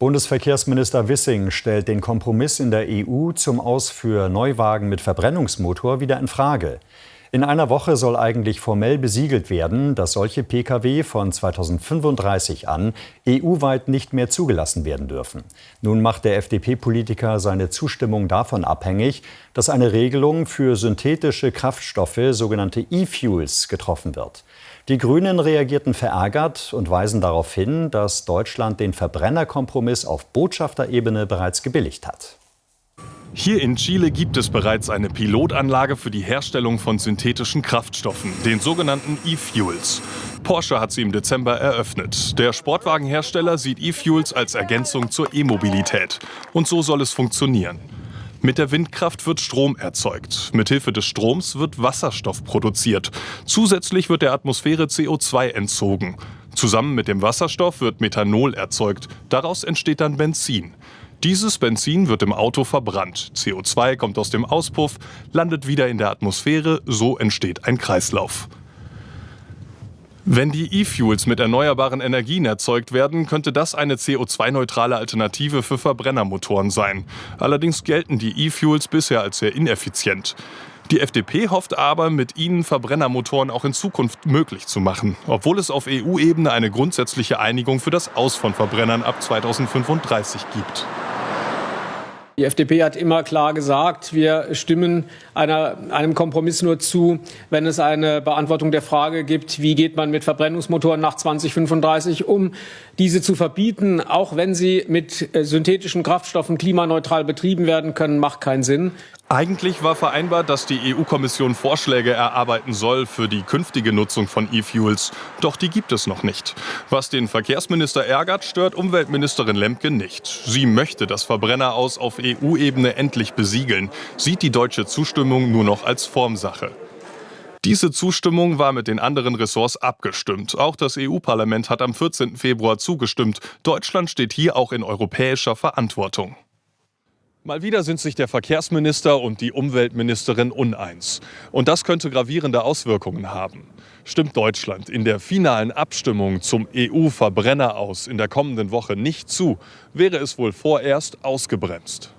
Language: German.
Bundesverkehrsminister Wissing stellt den Kompromiss in der EU zum Aus für Neuwagen mit Verbrennungsmotor wieder in Frage. In einer Woche soll eigentlich formell besiegelt werden, dass solche Pkw von 2035 an EU-weit nicht mehr zugelassen werden dürfen. Nun macht der FDP-Politiker seine Zustimmung davon abhängig, dass eine Regelung für synthetische Kraftstoffe, sogenannte E-Fuels, getroffen wird. Die Grünen reagierten verärgert und weisen darauf hin, dass Deutschland den Verbrennerkompromiss auf Botschafterebene bereits gebilligt hat. Hier in Chile gibt es bereits eine Pilotanlage für die Herstellung von synthetischen Kraftstoffen, den sogenannten E-Fuels. Porsche hat sie im Dezember eröffnet. Der Sportwagenhersteller sieht E-Fuels als Ergänzung zur E-Mobilität. Und so soll es funktionieren. Mit der Windkraft wird Strom erzeugt. Mithilfe des Stroms wird Wasserstoff produziert. Zusätzlich wird der Atmosphäre CO2 entzogen. Zusammen mit dem Wasserstoff wird Methanol erzeugt. Daraus entsteht dann Benzin. Dieses Benzin wird im Auto verbrannt. CO2 kommt aus dem Auspuff, landet wieder in der Atmosphäre, so entsteht ein Kreislauf. Wenn die E-Fuels mit erneuerbaren Energien erzeugt werden, könnte das eine CO2-neutrale Alternative für Verbrennermotoren sein. Allerdings gelten die E-Fuels bisher als sehr ineffizient. Die FDP hofft aber, mit ihnen Verbrennermotoren auch in Zukunft möglich zu machen, obwohl es auf EU-Ebene eine grundsätzliche Einigung für das Aus von Verbrennern ab 2035 gibt. Die FDP hat immer klar gesagt, wir stimmen einer, einem Kompromiss nur zu, wenn es eine Beantwortung der Frage gibt, wie geht man mit Verbrennungsmotoren nach 2035 um. Diese zu verbieten, auch wenn sie mit äh, synthetischen Kraftstoffen klimaneutral betrieben werden können, macht keinen Sinn. Eigentlich war vereinbart, dass die EU-Kommission Vorschläge erarbeiten soll für die künftige Nutzung von E-Fuels. Doch die gibt es noch nicht. Was den Verkehrsminister ärgert, stört Umweltministerin Lemke nicht. Sie möchte das Verbrenner aus auf EU-Ebene endlich besiegeln, sieht die deutsche Zustimmung nur noch als Formsache. Diese Zustimmung war mit den anderen Ressorts abgestimmt. Auch das EU-Parlament hat am 14. Februar zugestimmt. Deutschland steht hier auch in europäischer Verantwortung. Mal wieder sind sich der Verkehrsminister und die Umweltministerin uneins. Und das könnte gravierende Auswirkungen haben. Stimmt Deutschland in der finalen Abstimmung zum EU-Verbrenner aus in der kommenden Woche nicht zu, wäre es wohl vorerst ausgebremst.